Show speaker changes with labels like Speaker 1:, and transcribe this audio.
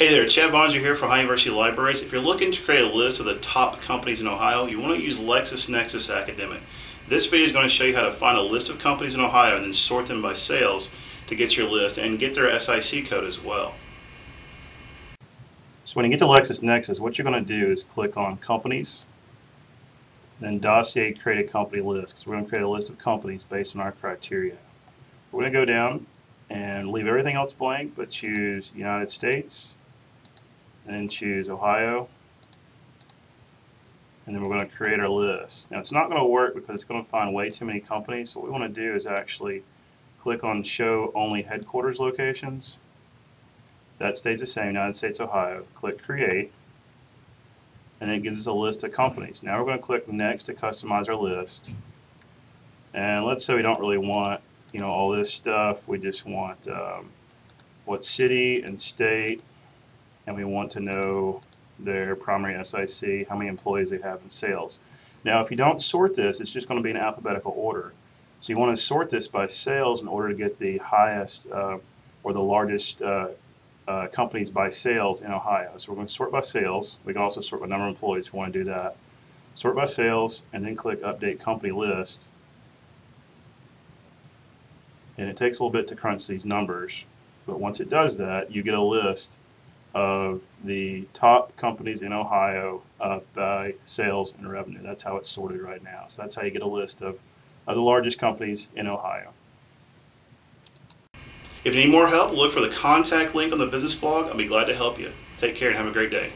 Speaker 1: Hey there, Chad Bonner here for Ohio University Libraries. If you're looking to create a list of the top companies in Ohio, you want to use LexisNexis Academic. This video is going to show you how to find a list of companies in Ohio and then sort them by sales to get your list and get their SIC code as well. So when you get to LexisNexis, what you're going to do is click on Companies, then Dossier Create a Company List, because we're going to create a list of companies based on our criteria. We're going to go down and leave everything else blank, but choose United States, and then choose Ohio. And then we're going to create our list. Now it's not going to work because it's going to find way too many companies. So what we want to do is actually click on show only headquarters locations. That stays the same, United States, Ohio. Click create. And it gives us a list of companies. Now we're going to click next to customize our list. And let's say we don't really want, you know, all this stuff. We just want um, what city and state and we want to know their primary SIC, how many employees they have in sales. Now, if you don't sort this, it's just going to be in alphabetical order. So you want to sort this by sales in order to get the highest uh, or the largest uh, uh, companies by sales in Ohio. So we're going to sort by sales. We can also sort by number of employees if we want to do that. Sort by sales and then click Update Company List. And it takes a little bit to crunch these numbers. But once it does that, you get a list of the top companies in Ohio uh, by sales and revenue. That's how it's sorted right now. So that's how you get a list of, of the largest companies in Ohio.
Speaker 2: If you need more help, look for the contact link on the business blog. I'll be glad to help you. Take care and have a great day.